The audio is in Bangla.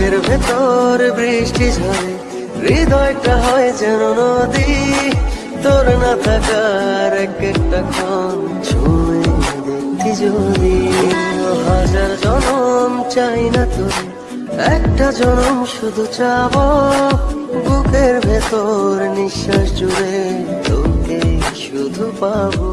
বুকের ভেতর বৃষ্টি ঝরে, হৃদয়টা হয় যেন নদী। তোর না থাকার এক একটা ক্ষণ ছুঁয়ে দেখতি যদি। হাজার জনম চাই না তোর, একটা জনম শুধু চাব। বুকের ভেতর নিঃশ্বাস জুড়ে তোকে শুধু পাবো।